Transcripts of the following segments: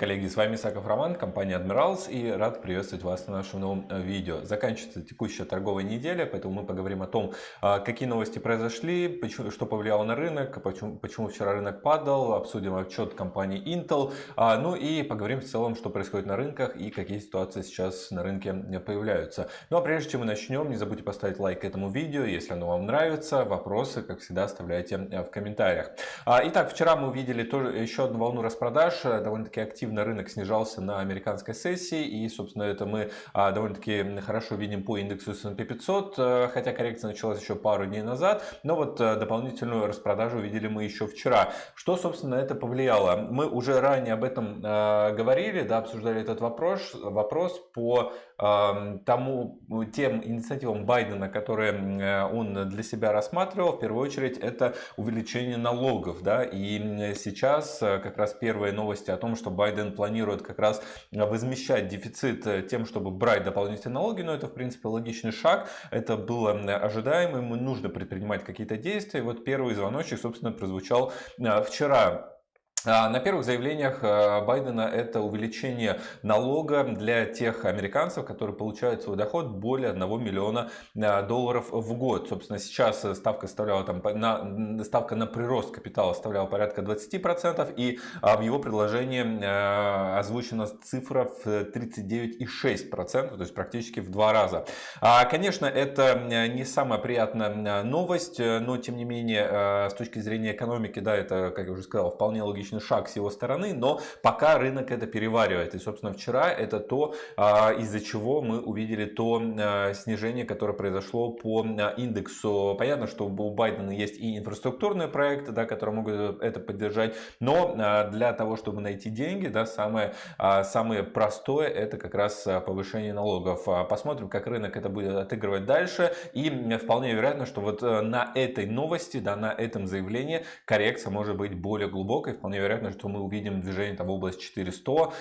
Коллеги! С вами Саков Роман, компания Admirals и рад приветствовать вас на нашем новом э, видео. Заканчивается текущая торговая неделя, поэтому мы поговорим о том, а, какие новости произошли, почему, что повлияло на рынок, почему, почему вчера рынок падал, обсудим отчет компании Intel, а, ну и поговорим в целом, что происходит на рынках и какие ситуации сейчас на рынке появляются. Ну а прежде чем мы начнем, не забудьте поставить лайк этому видео, если оно вам нравится. Вопросы, как всегда, оставляйте э, в комментариях. А, итак, вчера мы увидели тоже еще одну волну распродаж, э, довольно довольно-таки активно рынок снижался на американской сессии. И, собственно, это мы а, довольно-таки хорошо видим по индексу S&P 500, э, хотя коррекция началась еще пару дней назад. Но вот э, дополнительную распродажу видели мы еще вчера. Что, собственно, это повлияло? Мы уже ранее об этом э, говорили, да, обсуждали этот вопрос, вопрос по тому, тем инициативам Байдена, которые он для себя рассматривал, в первую очередь, это увеличение налогов. Да, и сейчас как раз первые новости о том, что Байден планирует как раз возмещать дефицит э, тем, чтобы брать дополнительные налоги, но это в принципе логичный шаг, это было ожидаемо, ему нужно предпринимать какие-то действия. Вот первый звоночек, собственно, прозвучал э, вчера. А, на первых заявлениях э, Байдена это увеличение налога для тех американцев, которые получают свой доход более 1 миллиона э, долларов в год. Собственно, сейчас ставка, составляла, там, на, ставка на прирост капитала составляла порядка 20%, и а, в его предложении э, озвучена цифра в 39,6%, то есть практически в два раза. А, конечно, это не самая приятная новость, но тем не менее, с точки зрения экономики, да, это, как я уже сказал, вполне логично логичный шаг с его стороны, но пока рынок это переваривает. И, собственно, вчера это то, а, из-за чего мы увидели то а, снижение, которое произошло по а, индексу. Понятно, что у Байдена есть и инфраструктурные проекты, да, которые могут это поддержать, но для того, чтобы найти деньги, да, самое, самое простое это как раз повышение налогов. Посмотрим, как рынок это будет отыгрывать дальше. И вполне вероятно, что вот на этой новости, да, на этом заявлении коррекция может быть более глубокой. Вполне вероятно, что мы увидим движение там, в область 400,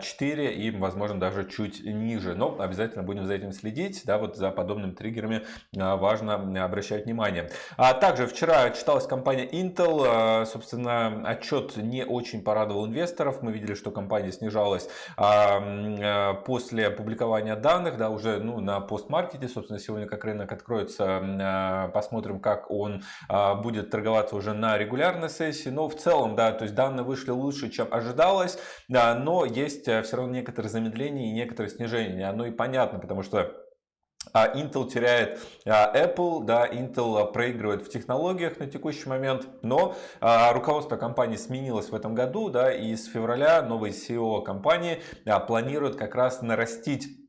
4 а, и, возможно, даже чуть ниже. Но обязательно будем за этим следить. Да, вот за подобными триггерами а, важно обращать внимание. А также вчера читалась компания Intel. А, собственно, отчет не очень порадовал инвесторов. Мы видели, что компания снижалась после опубликования данных, да, уже ну, на постмаркете. Собственно, сегодня как рынок откроется, посмотрим, как он будет торговаться уже на регулярной сессии. Но в целом, да, то есть данные вышли лучше, чем ожидалось, но есть э, все равно некоторые замедления и некоторые снижения. Оно и понятно, потому что а, Intel теряет а, Apple, да, Intel проигрывает в технологиях на текущий момент, но а, руководство компании сменилось в этом году, да, и с февраля новый CEO компании планирует как раз нарастить а,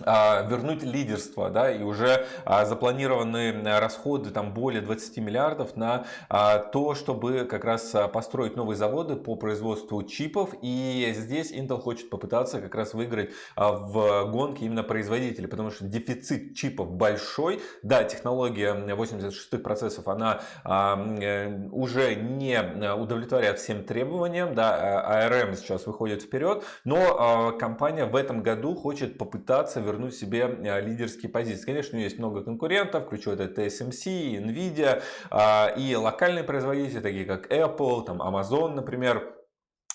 вернуть лидерство, да, и уже а, запланированы расходы там более 20 миллиардов на а, то, чтобы как раз построить новые заводы по производству чипов, и здесь Intel хочет попытаться как раз выиграть в гонке именно производителей, потому что дефицит чипов большой, да, технология 86 процессов, она э, уже не удовлетворяет всем требованиям, да, ARM сейчас выходит вперед, но компания в этом году хочет попытаться вернуть себе э, лидерские позиции. Конечно, есть много конкурентов, включая это TSMC, Nvidia а, и локальные производители, такие как Apple, там Amazon, например.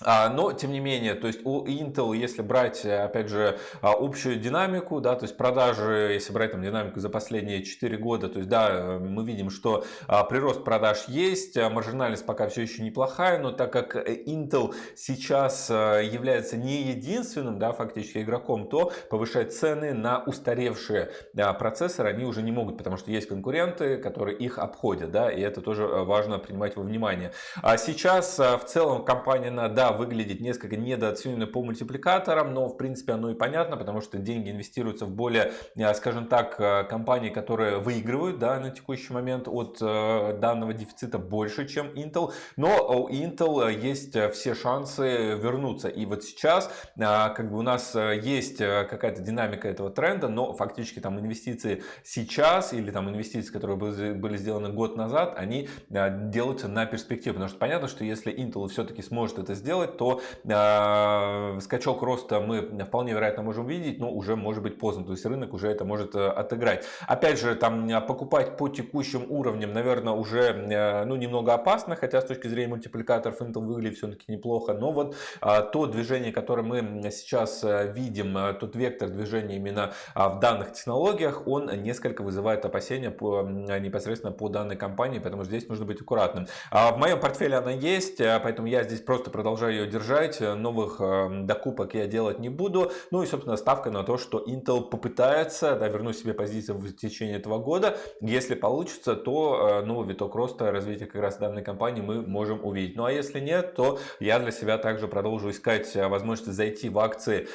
А, но, тем не менее, то есть у Intel, если брать, опять же, а, общую динамику, да, то есть продажи, если брать там динамику за последние 4 года, то есть, да, мы видим, что а, прирост продаж есть, маржинальность пока все еще неплохая, но так как Intel сейчас является не единственным, да, фактически игроком, то повышать цены на устаревшие процессоры они уже не могут, потому что есть конкуренты, которые их обходят, да, и это тоже важно принимать во внимание. А сейчас в целом компания на, да, выглядит несколько недооцененной по мультипликаторам, но в принципе оно и понятно, потому что деньги инвестируются в более, э, скажем так, э, компании, которые выигрывают да, на текущий момент от э, данного дефицита больше, чем Intel. Но у Intel есть все шансы вернуться. И вот сейчас как бы у нас есть какая-то динамика этого тренда, но фактически там инвестиции сейчас или там инвестиции, которые были сделаны год назад, они делаются на перспективу. Потому что понятно, что если Intel все-таки сможет это сделать, делать, то э, скачок роста мы вполне вероятно можем видеть, но уже может быть поздно. То есть рынок уже это может э, отыграть. Опять же, там покупать по текущим уровням, наверное, уже ну, немного опасно, хотя с точки зрения мультипликаторов Intel выглядит все-таки неплохо. Но вот то движение, которое мы сейчас видим, тот вектор движения именно в данных технологиях, он несколько вызывает опасения по, непосредственно по данной компании, поэтому здесь нужно быть аккуратным. В моем портфеле она есть, поэтому я здесь просто продолжаю ее держать. Новых докупок я делать не буду. Ну и, собственно, ставка на то, что Intel попытается да, вернуть себе позицию в течение этого года. Если получится, то новый виток роста развития как раз данной компании мы можем увидеть. Ну а если нет, то я для себя также продолжу искать возможность зайти в акции,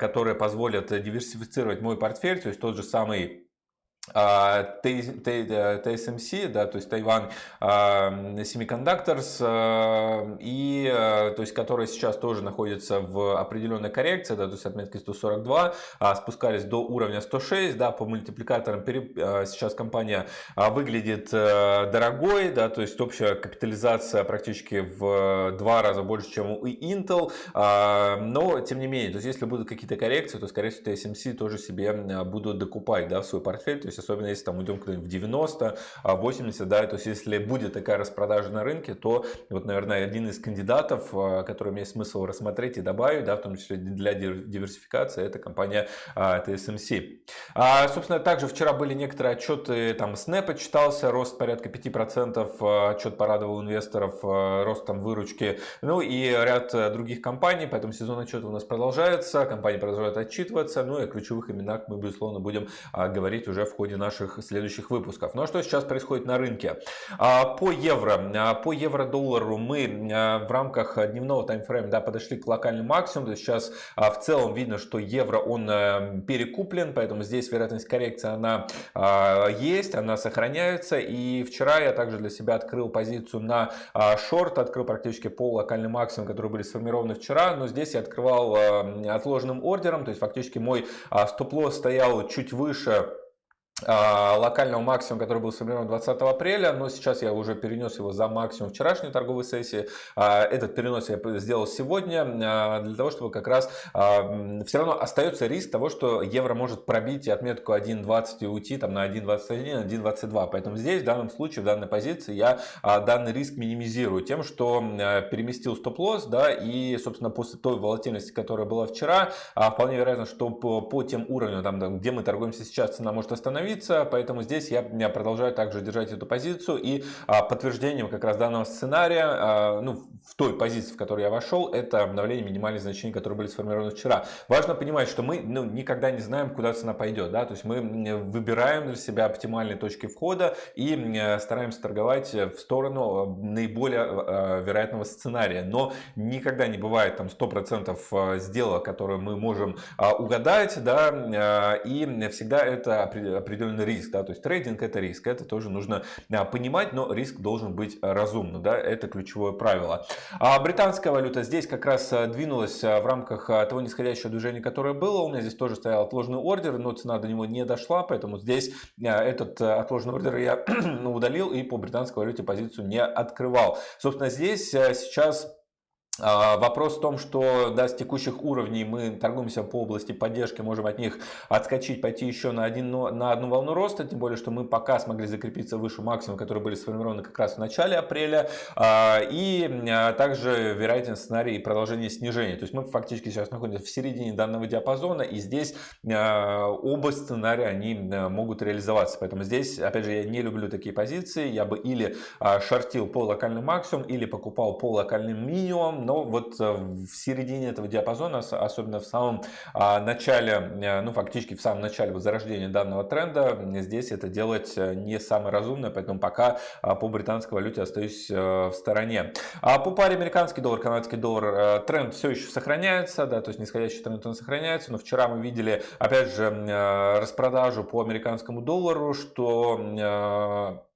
которые позволят диверсифицировать мой портфель, то есть тот же самый TSMC, да, то есть Taiwan Semiconductors, и, то есть, которые сейчас тоже находятся в определенной коррекции, да, то есть отметки 142, спускались до уровня 106, да, по мультипликаторам сейчас компания выглядит дорогой, да, то есть общая капитализация практически в два раза больше, чем у Intel, но тем не менее, то есть если будут какие-то коррекции, то скорее всего TSMC тоже себе будут докупать, да, в свой портфель, есть особенно если там уйдем в 90, 80, а, да, то есть если будет такая распродажа на рынке, то вот, наверное, один из кандидатов, а, который имеет смысл рассмотреть и добавить, да, в том числе для диверсификации, это компания TSMC. А, собственно, также вчера были некоторые отчеты, там Snap читался, рост порядка 5%, отчет порадовал инвесторов, рост там выручки, ну и ряд других компаний, поэтому сезон отчета у нас продолжается, компании продолжают отчитываться, ну и о ключевых именах мы, безусловно, будем говорить уже в ходе наших следующих выпусков. Ну а что сейчас происходит на рынке? А, по евро, а, по евро-доллару мы а, в рамках дневного таймфрейма да, подошли к локальному максимуму. Сейчас в целом видно, что евро он перекуплен, поэтому здесь вероятность коррекции она есть, она сохраняется. И вчера я также для себя открыл позицию на шорт, открыл практически пол локальный максимум, которые были сформированы вчера, но здесь я открывал отложенным ордером, то есть фактически мой стоп-лосс стоял чуть выше локального максимума, который был сформирован 20 апреля, но сейчас я уже перенес его за максимум вчерашней торговой сессии. А, этот перенос я сделал сегодня а, для того, чтобы как раз все равно остается риск того, что евро может пробить отметку 1.20 и уйти там, на 1.21, 1.22. Поэтому здесь в данном случае, в данной позиции я данный риск минимизирую тем, что переместил стоп-лосс да, и, собственно, после той волатильности, которая была вчера, вполне вероятно, что по, по тем уровням, там, где мы торгуемся сейчас, цена может остановиться остановиться, поэтому здесь я, продолжаю также держать эту позицию и а, подтверждением как раз данного сценария, а, ну, в той позиции, в которую я вошел, это обновление минимальных значений, которые были сформированы вчера. Важно понимать, что мы ну, никогда не знаем, куда цена пойдет, да, то есть мы выбираем для себя оптимальные точки входа и стараемся торговать в сторону а, наиболее вероятного сценария, но никогда не бывает там 100% а, сделок, которые мы можем угадать, да, и всегда это определенно определенный риск. Да? То есть трейдинг это риск, это тоже нужно а, понимать, но риск должен быть разумным. Да? Это ключевое правило. А британская валюта здесь как раз а, двинулась а, в рамках того нисходящего движения, которое было. У меня здесь тоже стоял отложенный ордер, но цена до него не дошла, поэтому здесь этот отложенный ордер я удалил и по британской валюте позицию не открывал. Собственно, здесь сейчас а, вопрос в том, что да, с текущих уровней мы торгуемся по области поддержки, можем от них отскочить, пойти еще на, один, на одну волну роста, тем более, что мы пока смогли закрепиться выше максимума, которые были сформированы как раз в начале апреля, а, и а, также вероятен сценарий продолжения снижения. То есть мы фактически сейчас находимся в середине данного диапазона, и здесь оба сценария они могут реализоваться. Поэтому здесь, опять же, я не люблю такие позиции, я бы или шортил по локальному максимуму, или покупал по локальным минимумам, но вот э, в середине этого диапазона, особенно в самом а, начале, э, ну фактически в самом начале возрождения данного тренда, здесь это делать э, не самое разумное, поэтому пока а, по британской валюте остаюсь в стороне. А по паре американский доллар, канадский доллар тренд все еще сохраняется, да, то есть нисходящий тренд он сохраняется, но вчера мы видели опять же распродажу по американскому доллару, что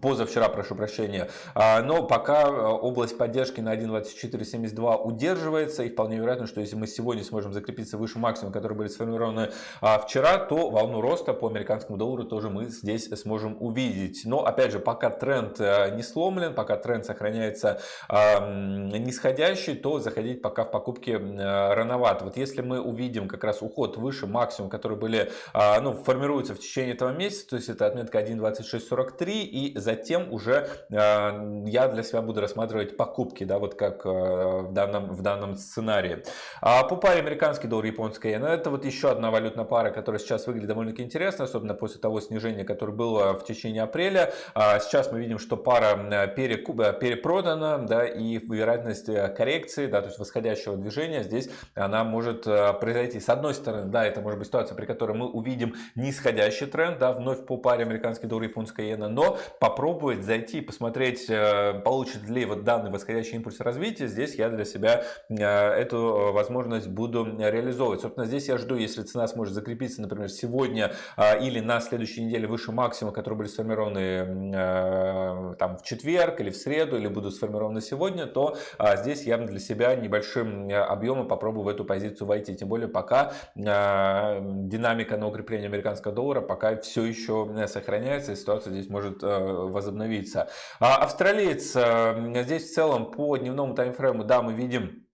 позавчера, прошу прощения. А, но пока э, область поддержки на 1.2472 удерживается, и вполне вероятно, что если мы сегодня сможем закрепиться выше максимума, которые были сформированы а, вчера, то волну роста по американскому доллару тоже мы здесь сможем увидеть. Но, опять же, пока тренд э, не сломлен, пока тренд сохраняется нисходящий, то заходить пока в покупки э, рановато. Вот если мы увидим как раз уход выше максимума, которые были, а, ну, формируются в течение этого месяца, то есть это отметка 1.2643 и затем уже э, я для себя буду рассматривать покупки, да, вот как э, в данном, в данном сценарии. А по паре американский доллар, японская иена, это вот еще одна валютная пара, которая сейчас выглядит довольно-таки интересно, особенно после того снижения, которое было в течение апреля. А сейчас мы видим, что пара перепродана, да, и вероятность э, коррекции, да, то есть восходящего движения здесь она может произойти. С одной стороны, да, это может быть ситуация, при которой мы увидим нисходящий тренд, да, вновь по паре американский доллар, японская иена, но по попробовать зайти и посмотреть, э, получит ли вот данный восходящий импульс развития, здесь я для себя э, эту э, возможность буду реализовывать. Собственно, здесь я жду, если цена сможет закрепиться, например, сегодня или на следующей неделе выше максимума, которые были сформированы там в четверг или в среду, или будут сформированы сегодня, то здесь я для себя небольшим объемом попробую в эту позицию войти. Тем более пока динамика на укрепление американского доллара пока все еще сохраняется, и ситуация здесь может возобновиться. А австралиец э, здесь в целом по дневному таймфрейму, да, мы видим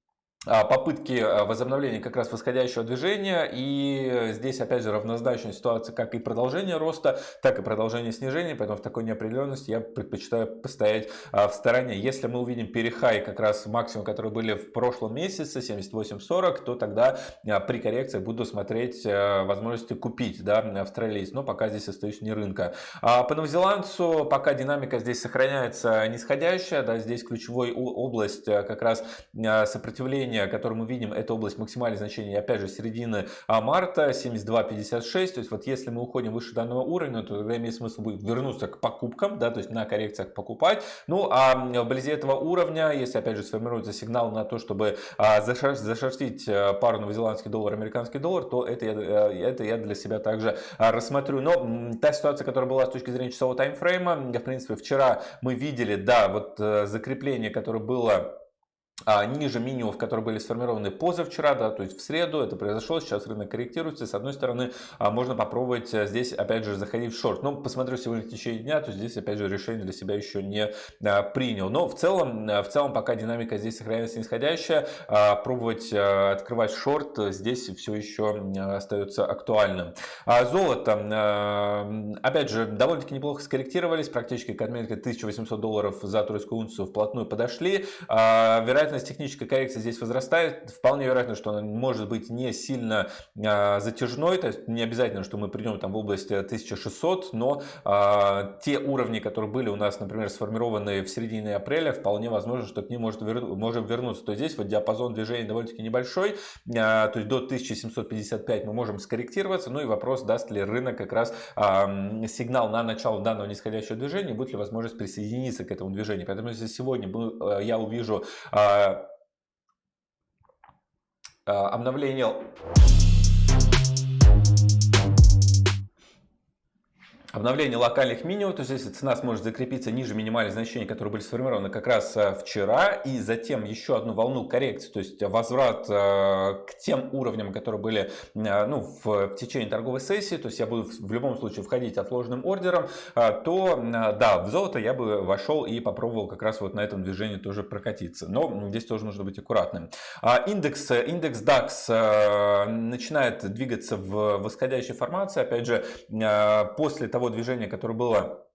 попытки а, возобновления как раз восходящего движения. И здесь опять же равнозначная ситуация как и продолжение роста так и продолжение снижения. Поэтому в такой неопределенности я предпочитаю постоять а, в стороне. Если мы увидим перехай как раз максимум которые были в прошлом месяце 78.40 то тогда при коррекции буду смотреть возможности купить да, австралиец. Но пока здесь остаюсь не рынка. По новозеландцу пока динамика здесь сохраняется нисходящая. Да, здесь ключевой область как раз сопротивления значение, которое мы видим, это область максимальных значений, опять же, середины а, марта, 72.56. То есть, вот если мы уходим выше данного уровня, то тогда имеет смысл будет вернуться к покупкам, да, то есть на коррекциях покупать. Ну, а вблизи этого уровня, если, опять же, сформируется сигнал на то, чтобы а, зашортить а, пару новозеландский доллар, американский доллар, то это я, э, это я для себя также рассмотрю. Но та ситуация, которая была с точки зрения часового таймфрейма, в принципе, вчера мы видели, да, вот э, закрепление, которое было ниже минимумов, которые были сформированы позавчера, да, то есть в среду это произошло, сейчас рынок корректируется. С одной стороны, а, можно попробовать э, здесь, опять же, заходить в шорт. Но посмотрю сегодня в течение дня, то здесь, опять же, решение для себя еще не а, принял. Но в целом, в целом, пока динамика здесь сохраняется нисходящая, пробовать открывать шорт здесь все еще остается актуальным. Золото, опять же, довольно-таки неплохо скорректировались, практически к отметке 1800 долларов за тройскую унцию вплотную подошли. Вероятно, вероятность технической коррекции здесь возрастает. Вполне вероятно, что она может быть не сильно а, затяжной, то есть не обязательно, что мы придем там в область 1600, но а, те уровни, которые были у нас, например, сформированы в середине апреля, вполне возможно, что к ним может вер... можем вернуться. То есть здесь вот диапазон движения довольно-таки небольшой, а, то есть до 1755 мы можем скорректироваться, ну и вопрос, даст ли рынок как раз сигнал на начало данного нисходящего движения, будет ли возможность присоединиться к этому движению. Поэтому если сегодня э, я увижу Э, э, обновление Обновление локальных минимумов, то есть если цена сможет закрепиться ниже минимальных значений, которые были сформированы как раз э, вчера, и затем еще одну волну коррекции, то есть возврат э, к тем уровням, которые были э, ну, в, течение торговой сессии, то есть я буду в любом случае входить отложенным ордером, то да, в золото я бы вошел и попробовал как раз вот на этом движении тоже прокатиться. Но здесь тоже нужно быть аккуратным. А индекс, индекс DAX начинает двигаться в восходящей формации, опять же, после того, того движения, которое было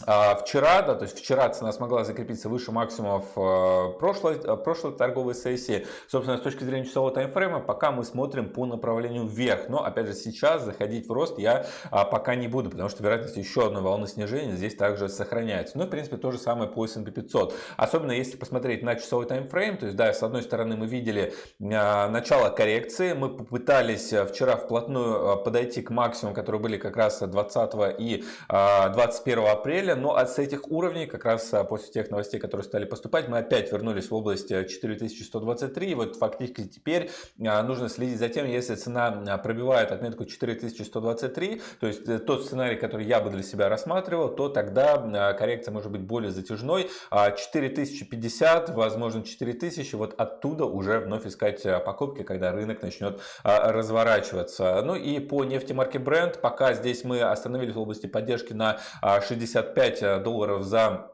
вчера, да, то есть вчера цена смогла закрепиться выше максимумов э, прошлой, э, прошлой торговой сессии. Собственно, с точки зрения часового таймфрейма, пока мы смотрим по направлению вверх. Но, опять же, сейчас заходить в рост я а, пока не буду, потому что вероятность еще одной волны снижения здесь также сохраняется. Ну, в принципе, то же самое по S&P 500. Особенно если посмотреть на часовой таймфрейм, то есть, да, с одной стороны мы видели а, начало коррекции, мы попытались вчера вплотную подойти к максимуму, которые были как раз 20 и 21 апреля, неделя, но от этих уровней, как раз после тех новостей, которые стали поступать, мы опять вернулись в область 4123. Вот фактически теперь нужно следить за тем, если цена пробивает отметку 4123, то есть тот сценарий, который я бы для себя рассматривал, то тогда коррекция может быть более затяжной. 4050, возможно 4000, вот оттуда уже вновь искать покупки, когда рынок начнет разворачиваться. Ну и по нефти марки Brent, пока здесь мы остановились в области поддержки на 65 долларов за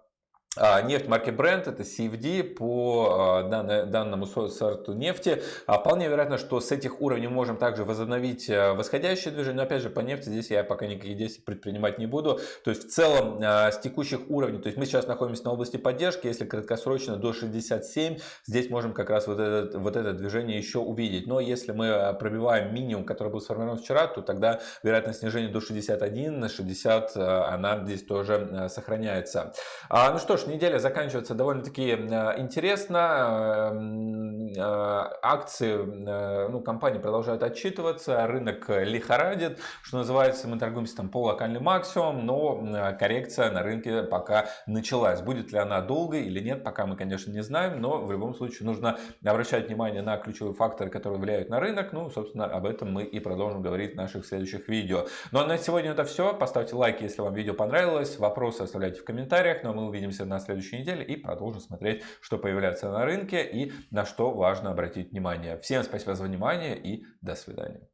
нефть марки Brent, это CFD по а, данному сорту нефти. А, вполне вероятно, что с этих уровней можем также возобновить восходящее движение. Но опять же, по нефти здесь я пока никаких действий предпринимать не буду. То есть в целом с текущих уровней, то есть мы сейчас находимся на области поддержки, если краткосрочно до 67, здесь можем как раз вот это, вот это движение еще увидеть. Но если мы пробиваем минимум, который был сформирован вчера, то тогда вероятность снижения до 61, на 60 она здесь тоже сохраняется. Ну что ж, неделя заканчивается довольно-таки э, интересно. Эм, э, акции э, ну, компании продолжают отчитываться, рынок лихорадит, что называется, мы торгуемся там по локальный максимум, но коррекция на рынке пока началась. Будет ли она долгой или нет, пока мы, конечно, не знаем, но в любом случае нужно обращать внимание на ключевые факторы, которые влияют на рынок. Ну, собственно, об этом мы и продолжим говорить в наших следующих видео. Ну а на сегодня это все. Поставьте лайк, если вам видео понравилось. Вопросы оставляйте в комментариях. Ну а мы увидимся на следующей неделе и продолжим смотреть, что появляется на рынке и на что важно обратить внимание. Всем спасибо за внимание и до свидания.